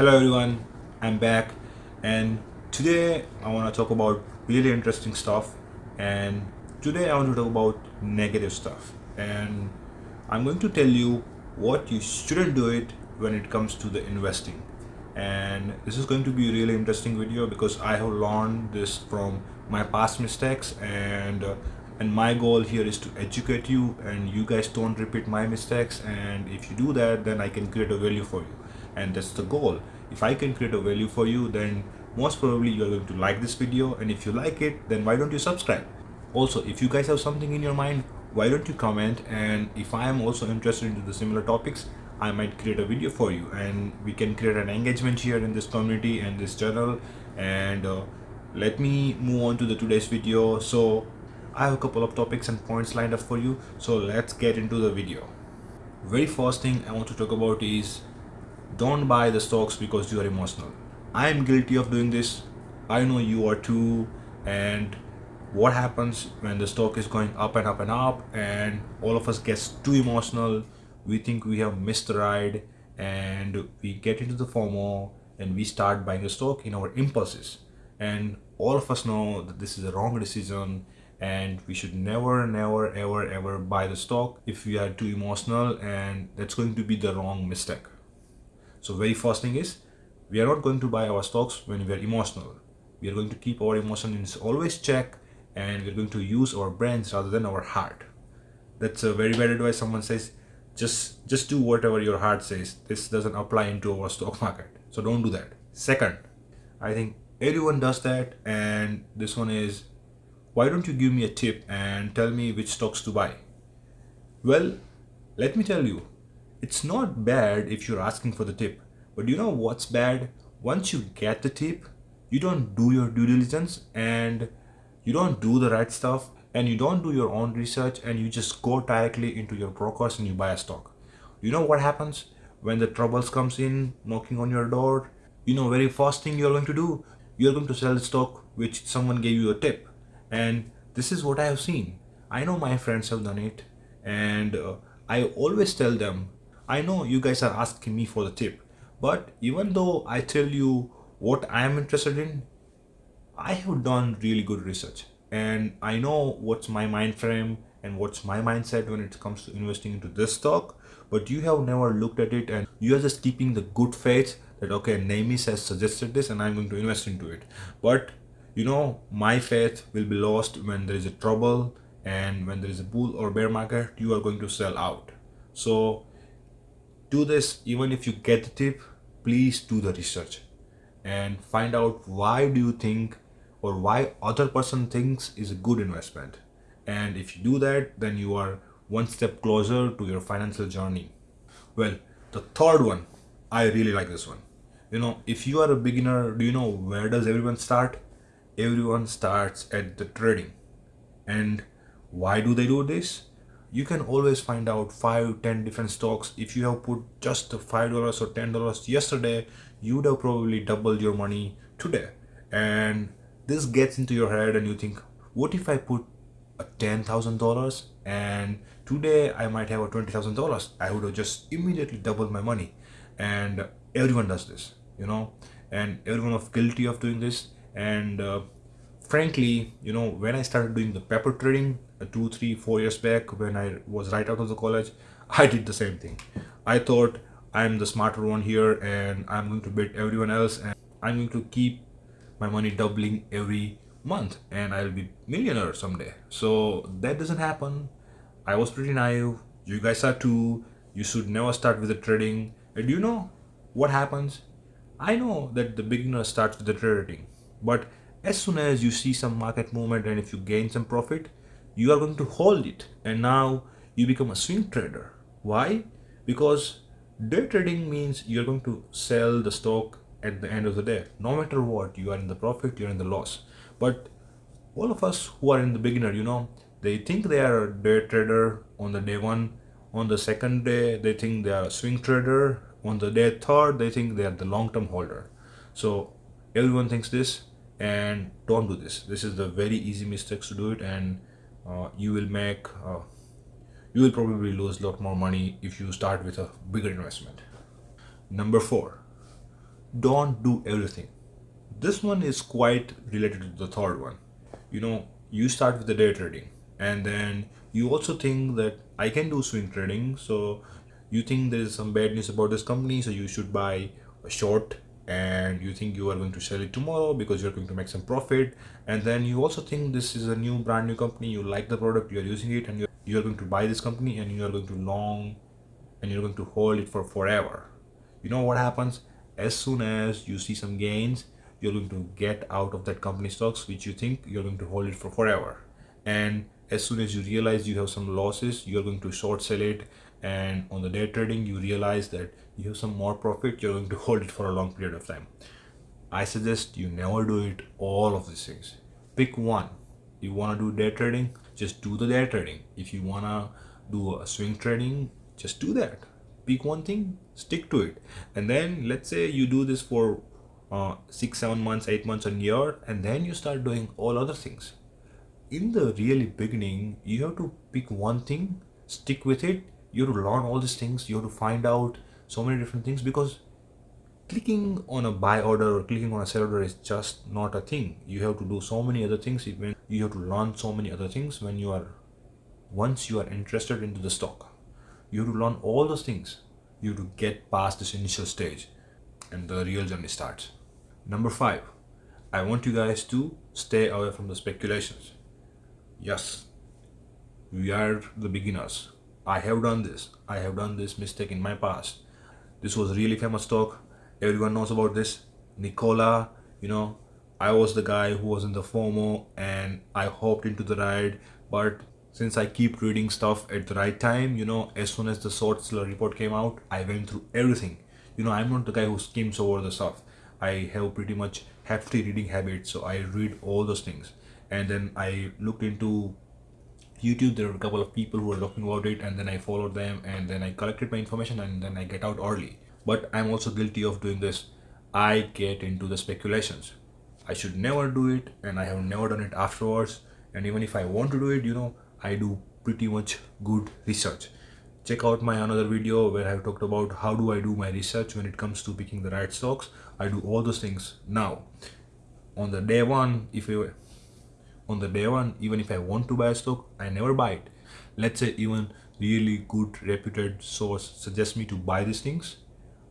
Hello everyone, I'm back and today I want to talk about really interesting stuff and today I want to talk about negative stuff. And I'm going to tell you what you shouldn't do it when it comes to the investing. And this is going to be a really interesting video because I have learned this from my past mistakes and uh, and my goal here is to educate you and you guys don't repeat my mistakes and if you do that then I can create a value for you and that's the goal. If I can create a value for you then most probably you're going to like this video and if you like it then why don't you subscribe? Also if you guys have something in your mind why don't you comment? And if I am also interested into the similar topics I might create a video for you. And we can create an engagement here in this community and this channel. And uh, let me move on to the today's video. So I have a couple of topics and points lined up for you. So let's get into the video. Very first thing I want to talk about is don't buy the stocks because you are emotional. I am guilty of doing this. I know you are too. And what happens when the stock is going up and up and up and all of us gets too emotional we think we have missed the ride and we get into the FOMO and we start buying the stock in our impulses. And all of us know that this is a wrong decision and we should never never ever ever buy the stock if we are too emotional and that's going to be the wrong mistake so very first thing is we are not going to buy our stocks when we are emotional. We are going to keep our emotions always check and we're going to use our brains rather than our heart. That's a very bad advice. Someone says, just just do whatever your heart says. This doesn't apply into our stock market. So don't do that. Second, I think everyone does that and this one is why don't you give me a tip and tell me which stocks to buy? Well, let me tell you, it's not bad if you're asking for the tip, but you know what's bad? Once you get the tip, you don't do your due diligence and you don't do the right stuff and you don't do your own research and you just go directly into your brokers and you buy a stock. You know what happens when the troubles comes in knocking on your door? You know very first thing you're going to do, you're going to sell the stock which someone gave you a tip. And this is what I have seen. I know my friends have done it and uh, I always tell them I know you guys are asking me for the tip, but even though I tell you what I am interested in, I have done really good research. And I know what's my mind frame and what's my mindset when it comes to investing into this stock but you have never looked at it and you are just keeping the good faith that okay Namis has suggested this and I'm going to invest into it. But you know my faith will be lost when there is a trouble and when there is a bull or bear market you are going to sell out. So do this even if you get the tip please do the research and find out why do you think or why other person thinks is a good investment. And if you do that then you are one step closer to your financial journey. Well the third one i really like this one. You know if you are a beginner do you know where does everyone start? Everyone starts at the trading. And why do they do this you can always find out 5 10 different stocks. If you have put just five dollars or ten dollars yesterday you would have probably doubled your money today. And this gets into your head and you think what if i put a ten thousand dollars and today i might have a twenty thousand dollars? I would have just immediately doubled my money. And everyone does this you know? And everyone is guilty of doing this. And uh, frankly you know when i started doing the paper trading uh, two three four years back when i was right out of the college i did the same thing. I thought i'm the smarter one here and i'm going to beat everyone else and i'm going to keep my money doubling every month and i'll be millionaire someday. So that doesn't happen. I was pretty naive. You guys are too. You should never start with the trading. And you know what happens? I know that the beginner starts with the trading but as soon as you see some market movement and if you gain some profit you are going to hold it. And now you become a swing trader. Why? Because day trading means you're going to sell the stock at the end of the day. No matter what you are in the profit you're in the loss. But all of us who are in the beginner you know they think they are a day trader on the day one. On the second day they think they are a swing trader. On the day third they think they are the long-term holder. So everyone thinks this and don't do this. This is the very easy mistakes to do it and uh, you will make uh, you will probably lose a lot more money if you start with a bigger investment. Number four don't do everything. This one is quite related to the third one. You know you start with the day trading and then you also think that i can do swing trading so you think there is some bad news about this company so you should buy a short and you think you are going to sell it tomorrow because you're going to make some profit. And then you also think this is a new brand new company you like the product you're using it and you're, you're going to buy this company and you are going to long and you're going to hold it for forever. You know what happens? As soon as you see some gains you're going to get out of that company stocks which you think you're going to hold it for forever. And as soon as you realize you have some losses you're going to short sell it. And on the day trading you realize that you have some more profit you're going to hold it for a long period of time. I suggest you never do it all of these things. Pick one. You want to do day trading? Just do the day trading. If you want to do a swing trading just do that. Pick one thing stick to it. And then let's say you do this for uh, six seven months eight months a year and then you start doing all other things in the really beginning you have to pick one thing stick with it. You have to learn all these things. You have to find out so many different things because clicking on a buy order or clicking on a sell order is just not a thing. You have to do so many other things. Even you have to learn so many other things when you are once you are interested into the stock. You have to learn all those things. You have to get past this initial stage and the real journey starts. Number five i want you guys to stay away from the speculations yes we are the beginners I have done this. I have done this mistake in my past. This was really famous talk. Everyone knows about this. Nikola, you know, I was the guy who was in the FOMO and I hopped into the ride. But since I keep reading stuff at the right time, you know, as soon as the short seller report came out, I went through everything. You know, I'm not the guy who skims over the stuff. I have pretty much hefty reading habits, so I read all those things. And then I looked into YouTube, there were a couple of people who were talking about it, and then I followed them, and then I collected my information, and then I get out early. But I'm also guilty of doing this. I get into the speculations. I should never do it, and I have never done it afterwards. And even if I want to do it, you know, I do pretty much good research. Check out my another video where I've talked about how do I do my research when it comes to picking the right stocks. I do all those things now. On the day one, if you on the day one even if i want to buy a stock i never buy it. Let's say even really good reputed source suggests me to buy these things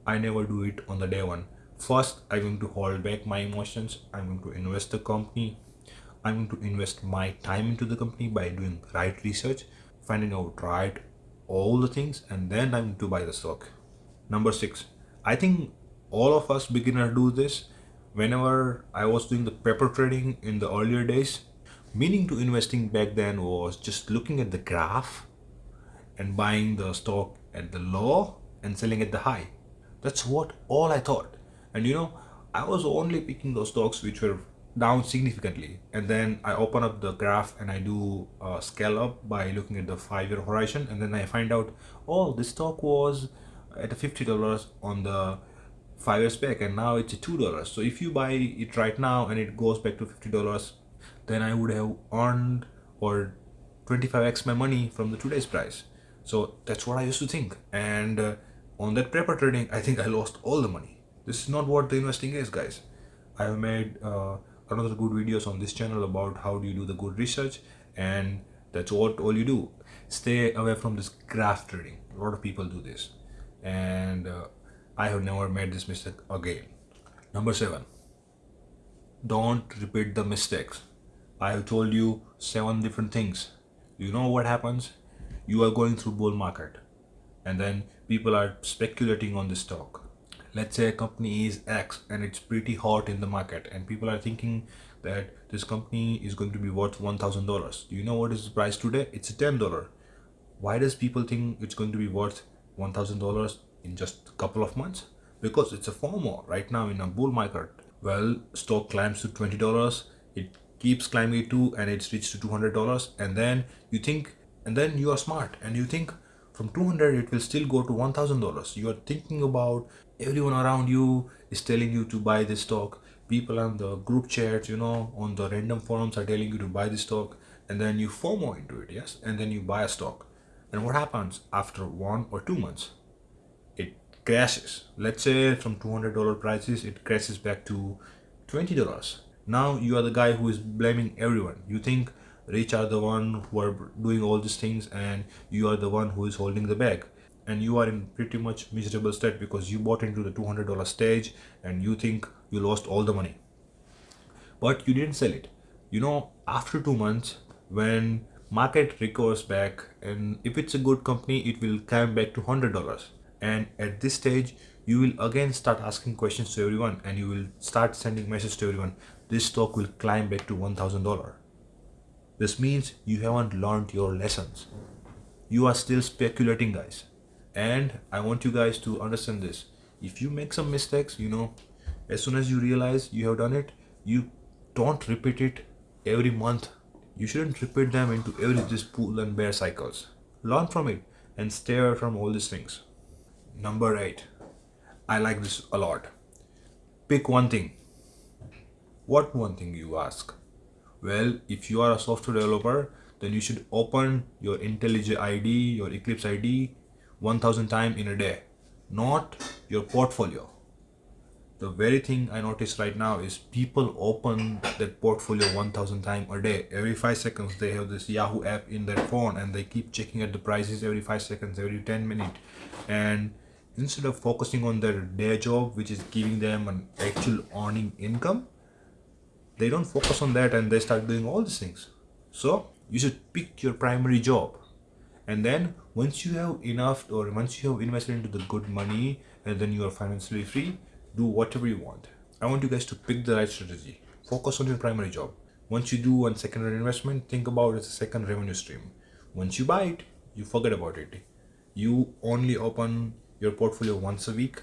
i never do it on the day one. First i'm going to hold back my emotions i'm going to invest the company i'm going to invest my time into the company by doing right research finding out right all the things and then i'm going to buy the stock. Number six i think all of us beginners do this. Whenever i was doing the paper trading in the earlier days meaning to investing back then was just looking at the graph and buying the stock at the low and selling at the high. That's what all i thought. And you know i was only picking those stocks which were down significantly. And then i open up the graph and i do a scale up by looking at the five year horizon. And then i find out oh this stock was at $50 on the five years back and now it's two dollars. So if you buy it right now and it goes back to $50 then I would have earned or 25x my money from the today's price. So that's what I used to think. And uh, on that paper trading, I think I lost all the money. This is not what the investing is, guys. I have made uh, another good videos on this channel about how do you do the good research and that's what all you do. Stay away from this graph trading. A lot of people do this and uh, I have never made this mistake again. Number seven, don't repeat the mistakes I have told you seven different things. You know what happens? You are going through bull market and then people are speculating on the stock. Let's say a company is X and it's pretty hot in the market and people are thinking that this company is going to be worth $1,000. Do you know what is the price today? It's $10. Why does people think it's going to be worth $1,000 in just a couple of months? Because it's a FOMO right now in a bull market. Well, stock climbs to $20. It keeps climbing to and it's reached to $200 and then you think and then you are smart and you think from 200 it will still go to $1000 you are thinking about everyone around you is telling you to buy this stock. People on the group chats you know on the random forums are telling you to buy this stock and then you FOMO into it yes? And then you buy a stock. And what happens after one or two months? It crashes. Let's say from $200 prices it crashes back to $20 now you are the guy who is blaming everyone. You think rich are the one who are doing all these things and you are the one who is holding the bag. And you are in pretty much miserable state because you bought into the $200 stage and you think you lost all the money. But you didn't sell it. You know after two months when market recovers back and if it's a good company it will come back to $100 and at this stage you will again start asking questions to everyone and you will start sending messages to everyone. This stock will climb back to $1000 this means you haven't learned your lessons. You are still speculating guys. And i want you guys to understand this. If you make some mistakes you know as soon as you realize you have done it you don't repeat it every month. You shouldn't repeat them into every this bull and bear cycles. Learn from it and stay away from all these things. Number eight i like this a lot. Pick one thing. What one thing you ask? Well if you are a software developer then you should open your IntelliJ ID, your Eclipse ID 1000 times in a day not your portfolio. The very thing I notice right now is people open that portfolio 1000 times a day. Every 5 seconds they have this Yahoo app in their phone and they keep checking at the prices every 5 seconds every 10 minutes and instead of focusing on their day job which is giving them an actual earning income they don't focus on that and they start doing all these things. So you should pick your primary job. And then once you have enough or once you have invested into the good money and then you are financially free do whatever you want. I want you guys to pick the right strategy. Focus on your primary job. Once you do one secondary investment think about it as a second revenue stream. Once you buy it you forget about it. You only open your portfolio once a week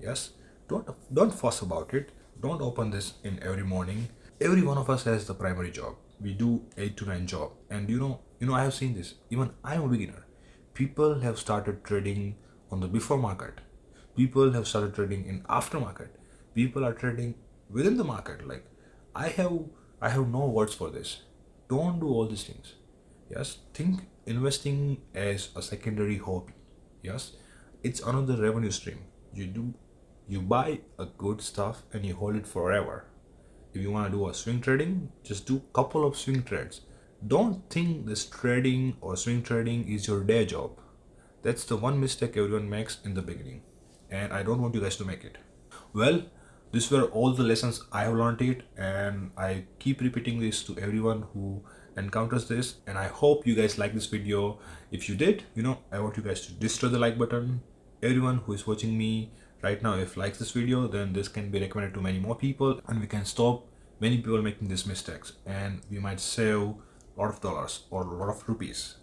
yes? Don't don't fuss about it. Don't open this in every morning. Every one of us has the primary job. We do 8 to 9 job. And you know you know i have seen this. Even i'm a beginner. People have started trading on the before market. People have started trading in aftermarket people are trading within the market. Like i have i have no words for this. Don't do all these things. Yes? Think investing as a secondary hobby. Yes it's another revenue stream. You do you buy a good stuff and you hold it forever. If you want to do a swing trading just do a couple of swing trades. Don't think this trading or swing trading is your day job. That's the one mistake everyone makes in the beginning and i don't want you guys to make it. Well these were all the lessons i have learned it and i keep repeating this to everyone who encounters this and i hope you guys like this video. If you did you know i want you guys to destroy the like button everyone who is watching me right now if likes this video then this can be recommended to many more people and we can stop many people making these mistakes and we might save a lot of dollars or a lot of rupees.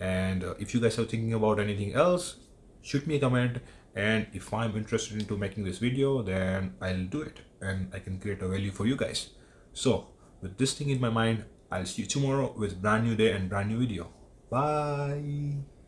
And uh, if you guys are thinking about anything else shoot me a comment and if i'm interested into making this video then i'll do it and i can create a value for you guys. So with this thing in my mind i'll see you tomorrow with brand new day and brand new video. Bye